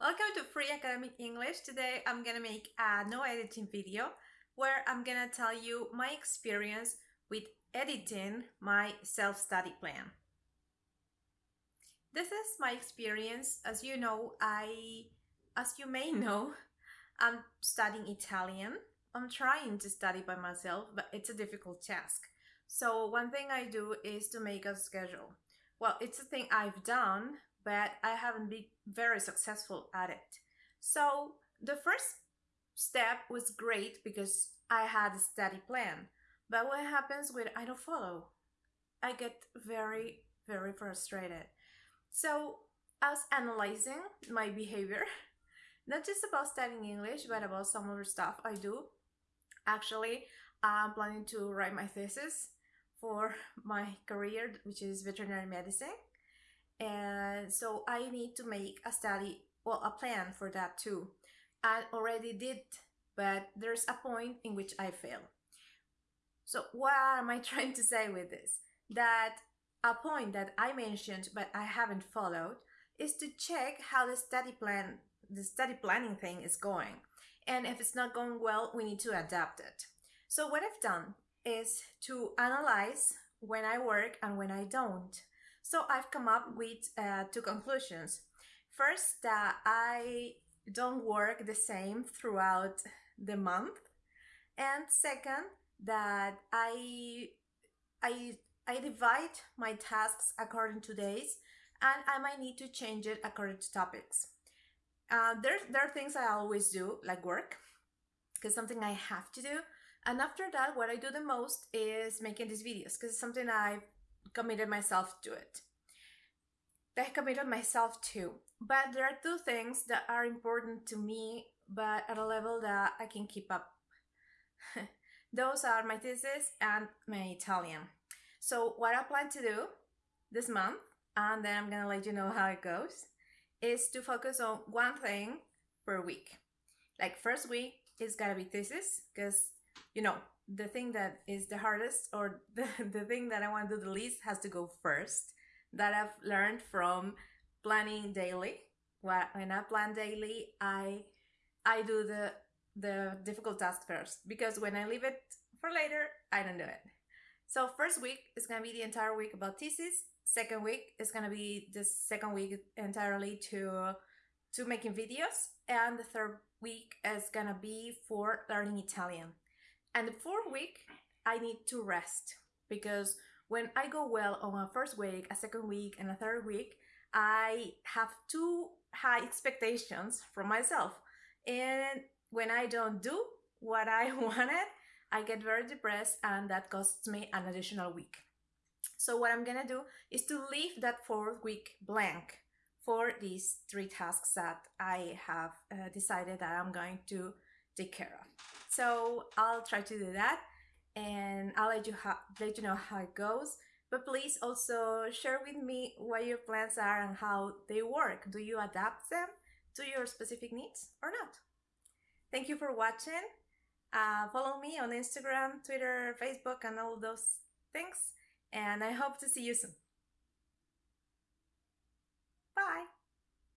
Welcome to Free Academic English. Today I'm gonna make a no editing video where I'm gonna tell you my experience with editing my self-study plan. This is my experience. As you know, I, as you may know, I'm studying Italian. I'm trying to study by myself, but it's a difficult task. So one thing I do is to make a schedule. Well, it's a thing I've done, but I haven't been very successful at it. So the first step was great because I had a study plan. But what happens when I don't follow? I get very, very frustrated. So I was analyzing my behavior, not just about studying English, but about some other stuff I do. Actually, I'm planning to write my thesis for my career, which is veterinary medicine. And so I need to make a study, well, a plan for that too. I already did, but there's a point in which I fail. So what am I trying to say with this? That a point that I mentioned but I haven't followed is to check how the study plan, the study planning thing is going. And if it's not going well, we need to adapt it. So what I've done is to analyze when I work and when I don't. So I've come up with uh, two conclusions. First, that I don't work the same throughout the month. And second, that I, I, I divide my tasks according to days and I might need to change it according to topics. Uh, there, there are things I always do, like work, because something I have to do. And after that, what I do the most is making these videos, because it's something I've committed myself to it. I committed myself to. But there are two things that are important to me, but at a level that I can keep up. Those are my thesis and my Italian. So what I plan to do this month, and then I'm gonna let you know how it goes, is to focus on one thing per week. Like first week is gonna be thesis, because you know, the thing that is the hardest or the, the thing that I want to do the least has to go first. That I've learned from planning daily. When I plan daily, I I do the the difficult task first because when I leave it for later, I don't do it. So first week is gonna be the entire week about thesis. Second week is gonna be the second week entirely to to making videos, and the third week is gonna be for learning Italian. And the fourth week, I need to rest because when I go well on a first week, a second week, and a third week, I have too high expectations from myself. And when I don't do what I wanted, I get very depressed and that costs me an additional week. So what I'm gonna do is to leave that fourth week blank for these three tasks that I have uh, decided that I'm going to take care of. So I'll try to do that and I'll let you, let you know how it goes. But please also share with me what your plans are and how they work. Do you adapt them to your specific needs or not? Thank you for watching. Uh, follow me on Instagram, Twitter, Facebook, and all those things. And I hope to see you soon. Bye.